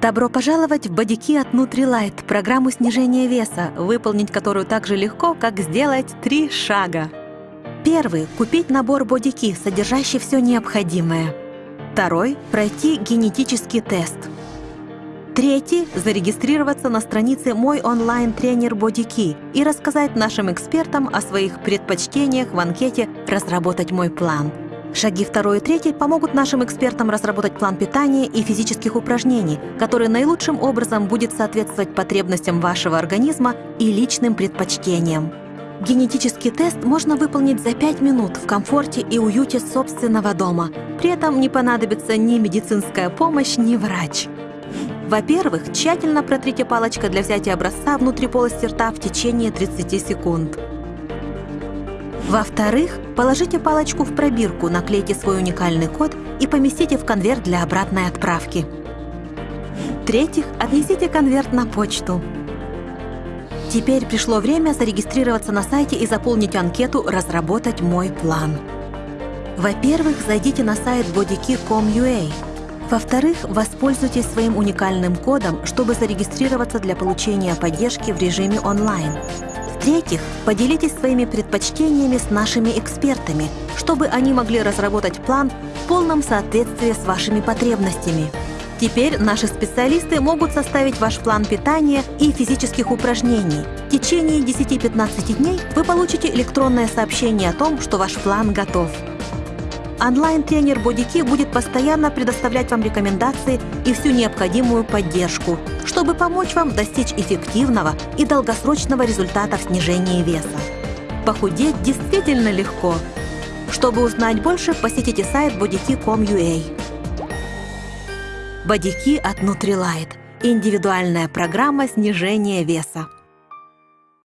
Добро пожаловать в бодики от Nutrilite, программу снижения веса, выполнить которую так же легко, как сделать три шага. Первый – купить набор бодики, содержащий все необходимое. Второй – пройти генетический тест. Третий – зарегистрироваться на странице «Мой онлайн-тренер Бодики» и рассказать нашим экспертам о своих предпочтениях в анкете «Разработать мой план». Шаги второй и третий помогут нашим экспертам разработать план питания и физических упражнений, который наилучшим образом будет соответствовать потребностям вашего организма и личным предпочтениям. Генетический тест можно выполнить за 5 минут в комфорте и уюте собственного дома. При этом не понадобится ни медицинская помощь, ни врач. Во-первых, тщательно протрите палочкой для взятия образца внутри полости рта в течение 30 секунд. Во-вторых, положите палочку в пробирку, наклейте свой уникальный код и поместите в конверт для обратной отправки. В-третьих, отнесите конверт на почту. Теперь пришло время зарегистрироваться на сайте и заполнить анкету «Разработать мой план». Во-первых, зайдите на сайт bodykey.com.ua. Во-вторых, воспользуйтесь своим уникальным кодом, чтобы зарегистрироваться для получения поддержки в режиме онлайн. В-третьих, поделитесь своими предпочтениями с нашими экспертами, чтобы они могли разработать план в полном соответствии с вашими потребностями. Теперь наши специалисты могут составить ваш план питания и физических упражнений. В течение 10-15 дней вы получите электронное сообщение о том, что ваш план готов. Онлайн-тренер Бодики будет постоянно предоставлять вам рекомендации и всю необходимую поддержку, чтобы помочь вам достичь эффективного и долгосрочного результата в снижении веса. Похудеть действительно легко. Чтобы узнать больше, посетите сайт bodiki.com.ua. Бодики от Nutrilite – индивидуальная программа снижения веса.